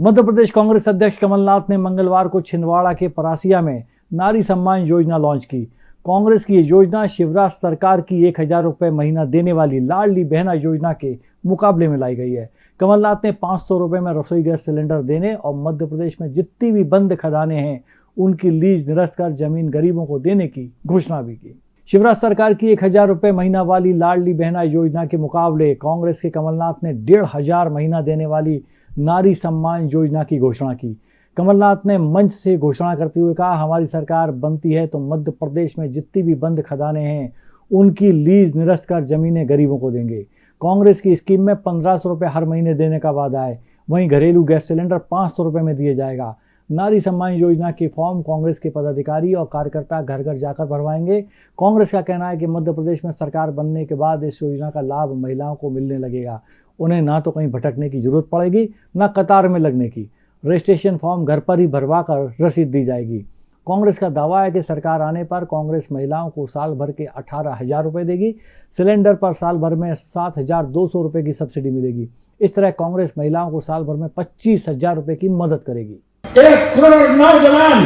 मध्य प्रदेश कांग्रेस अध्यक्ष कमलनाथ ने मंगलवार को छिंदवाड़ा के परासिया में नारी सम्मान योजना लॉन्च की। कांग्रेस की ये योजना शिवराज सरकार की एक हज़ार रुपये महीना देने वाली लाडली बहना योजना के मुकाबले में लाई गई है। कमलनाथ ने पाँच सौ रुपये में रसोई गैस सिलेंडर देने और मध्य प्रदेश में जितनी भी बंद खदानें हैं, उनकी लीज निरस्त कर ज़मीन गरीबों को देने की घोषणा भी की। शिवराज सरकार की एक हज़ार रुपये महीना वाली लाडली बहना योजना के मुकाबले कांग्रेस के कमलनाथ ने डेढ़ हज़ार महीना देने वाली नारी सम्मान योजना की घोषणा की। कमलनाथ ने मंच से घोषणा करते हुए कहा, हमारी सरकार बनती है तो मध्य प्रदेश में जितनी भी बंद खदानें हैं, उनकी लीज निरस्त कर जमीनें गरीबों को देंगे। कांग्रेस की स्कीम में पंद्रह सौ रुपये हर महीने देने का वादा है। वहीं घरेलू गैस सिलेंडर पाँच सौ रुपये में दिया जाएगा। नारी सम्मान योजना की फॉर्म कांग्रेस के पदाधिकारी और कार्यकर्ता घर घर जाकर भरवाएँगे। कांग्रेस का कहना है कि मध्य प्रदेश में सरकार बनने के बाद इस योजना का लाभ महिलाओं को मिलने लगेगा। उन्हें ना तो कहीं भटकने की ज़रूरत पड़ेगी, ना कतार में लगने की। रजिस्ट्रेशन फॉर्म घर पर ही भरवा कर रसीद दी जाएगी। कांग्रेस का दावा है कि सरकार आने पर कांग्रेस महिलाओं को साल भर के अठारह हज़ार रुपये देगी। सिलेंडर पर साल भर में सात हज़ार दो सौ रुपये की सब्सिडी मिलेगी। इस तरह कांग्रेस महिलाओं को साल भर में पच्चीस हज़ार रुपये की मदद करेगी। एक करोड़ नौजवान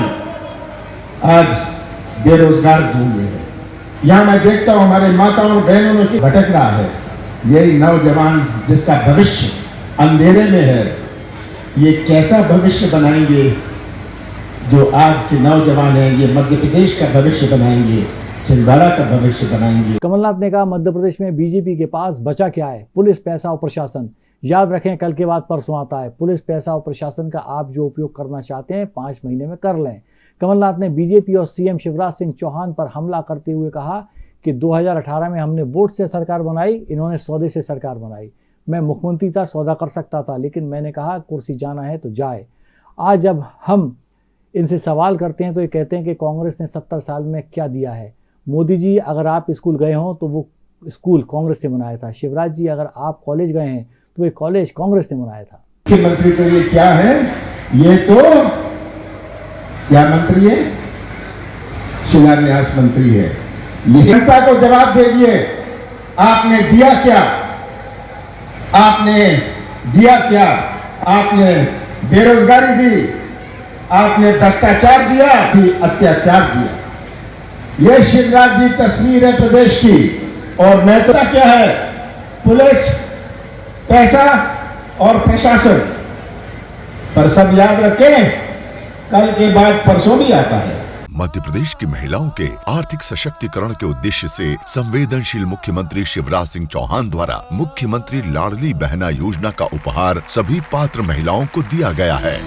आज बेरोजगार घूम रहे हैं। यहाँ मैं देखता हूँ हमारे माताओं बहनों में भटक रहा है। यही नौजवान जिसका भविष्य अंधेरे में है, ये कैसा भविष्य बनाएँगे? जो आज के नौजवान हैं, ये मध्य प्रदेश का भविष्य बनाएँगे, छिंदवाड़ा का भविष्य बनाएँगे। कमलनाथ ने कहा, मध्य प्रदेश में बीजेपी के पास बचा क्या है? पुलिस, पैसा और प्रशासन। याद रखें, कल के बाद परसों आता है। पुलिस, पैसा और प्रशासन का आप जो उपयोग करना चाहते हैं, पाँच महीने में कर लें। कमलनाथ ने बीजेपी और सीएम शिवराज सिंह चौहान पर हमला करते हुए कहा कि 2018 में हमने वोट से सरकार बनाई, इन्होंने सौदे से सरकार बनाई। मैं मुख्यमंत्री था, सौदा कर सकता था, लेकिन मैंने कहा, कुर्सी जाना है तो जाए। आज जब हम इनसे सवाल करते हैं तो ये कहते हैं कि कांग्रेस ने सत्तर साल में क्या दिया है? मोदी जी, अगर आप स्कूल गए हों तो वो स्कूल कांग्रेस से बनाया था। शिवराज जी, अगर आप कॉलेज गए हैं तो ये कॉलेज कांग्रेस ने बनाया था। मुख्यमंत्री तो ये क्या है? ये तो क्या मंत्री है? शिलान्यास मंत्री है। जनता को जवाब दे दिए। आपने दिया क्या? आपने दिया क्या? आपने बेरोजगारी दी। आपने भ्रष्टाचार दिया। कि अत्याचार दिया। यह शिवराज जी तस्वीर है प्रदेश की। और मैं क्या है? पुलिस, पैसा और प्रशासन। पर सब याद रखें, कल के बाद परसों भी आता है। मध्य प्रदेश की महिलाओं के आर्थिक सशक्तिकरण के उद्देश्य से संवेदनशील मुख्यमंत्री शिवराज सिंह चौहान द्वारा मुख्यमंत्री लाडली बहना योजना का उपहार सभी पात्र महिलाओं को दिया गया है।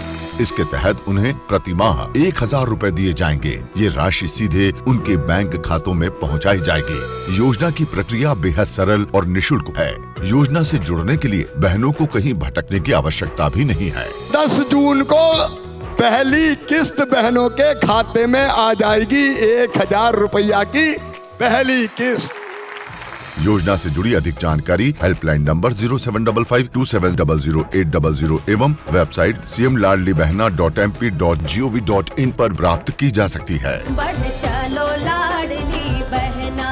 इसके तहत उन्हें प्रति माह एक हज़ार रूपए दिए जाएँगे। ये राशि सीधे उनके बैंक खातों में पहुंचाई जाएगी। योजना की प्रक्रिया बेहद सरल और निशुल्क है। योजना से जुड़ने के लिए बहनों को कहीं भटकने की आवश्यकता भी नहीं है। दस जून को पहली किस्त बहनों के खाते में आ जाएगी एक हज़ार रुपया की पहली किस्त। योजना से जुड़ी अधिक जानकारी helpline number zero seven double five two seven double zero eight double zero एवं website C M Ladli Behna dot M P dot G O V dot in पर प्राप्त की जा सकती है। चलो बहना।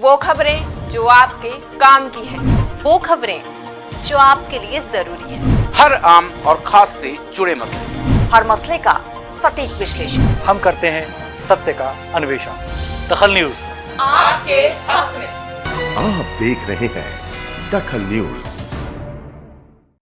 वो खबरें जो आपके काम की है। वो खबरें जो आपके लिए ज़रूरी है। हर आम और खास से जुड़े मसले। हर मसले का सटीक विश्लेषण। हम करते हैं सत्य का अन्वेषण। दखल न्यूज़। आपके हक में। आप देख रहे हैं दखल न्यूज़।